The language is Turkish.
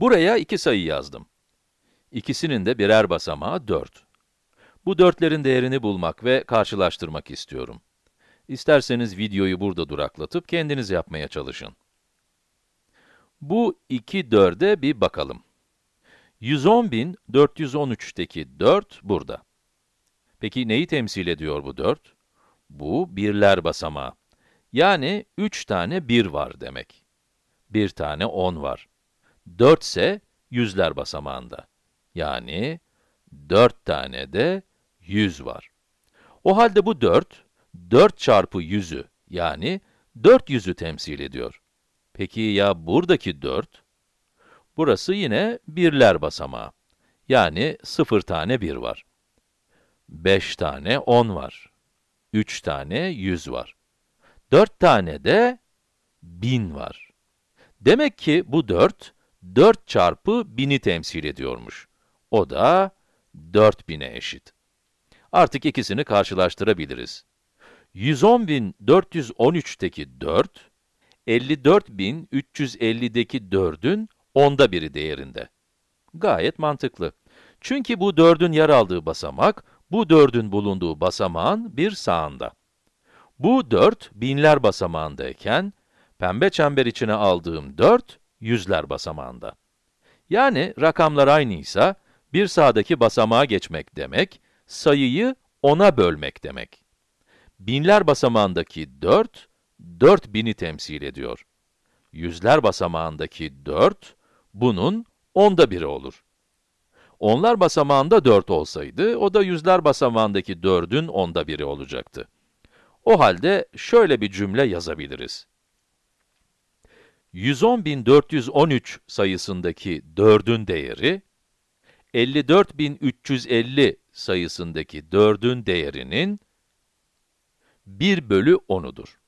Buraya iki sayı yazdım. İkisinin de birer basamağı 4. Bu dörtlerin değerini bulmak ve karşılaştırmak istiyorum. İsterseniz videoyu burada duraklatıp kendiniz yapmaya çalışın. Bu iki 4'e bir bakalım. 110.413'teki 4 burada. Peki neyi temsil ediyor bu 4? Bu birler basamağı. Yani 3 tane 1 var demek. Bir tane 10 var. 4 ise yüzler basamağında. Yani 4 tane de 100 var. O halde bu 4, 4 çarpı 100'ü yani 400'ü temsil ediyor. Peki ya buradaki 4? Burası yine birler basamağı. Yani 0 tane 1 var. 5 tane 10 var. 3 tane 100 var. 4 tane de 1000 var. Demek ki bu 4, 4 çarpı 1000'i temsil ediyormuş. O da 4000'e eşit. Artık ikisini karşılaştırabiliriz. 110.413'teki 4, 54.350'deki 4'ün onda biri değerinde. Gayet mantıklı. Çünkü bu 4'ün yer aldığı basamak, bu 4'ün bulunduğu basamağın bir sağında. Bu 4, binler basamağındayken, pembe çember içine aldığım 4, yüzler basamağında. Yani rakamlar aynıysa, bir sağdaki basamağa geçmek demek, sayıyı 10'a bölmek demek. Binler basamağındaki 4, 4000'i temsil ediyor. Yüzler basamağındaki 4, bunun onda biri olur. Onlar basamağında 4 olsaydı, o da yüzler basamağındaki 4'ün onda biri olacaktı. O halde şöyle bir cümle yazabiliriz. 110.413 sayısındaki 4'ün değeri, 54.350 sayısındaki 4'ün değerinin 1 bölü 10'udur.